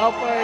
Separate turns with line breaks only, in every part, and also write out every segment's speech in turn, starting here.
Okay.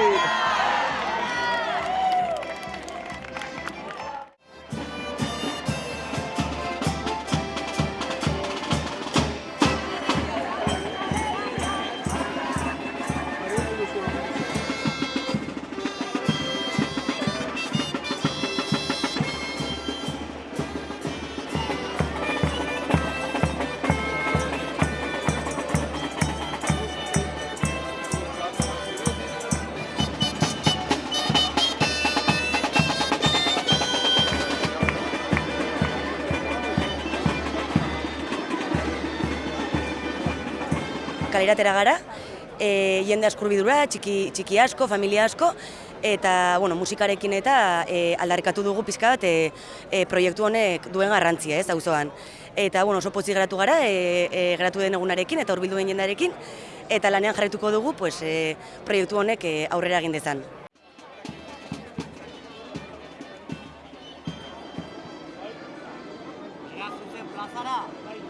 Kaleratera gara, e, jende askurbidura, txiki, txiki asko, familia asko, eta bueno, musikarekin eta e, aldarrikatu dugu pizka bat e, e, proiektu honek duen garrantzia, ez, auzoan. Eta bueno, oso pozik geratu gara, e, e, geratu den egunarekin eta hurbildu den jendarekin, eta lanean jarraituko dugu pues, e, proiektu honek e, aurrera egin dezan.
Plazara.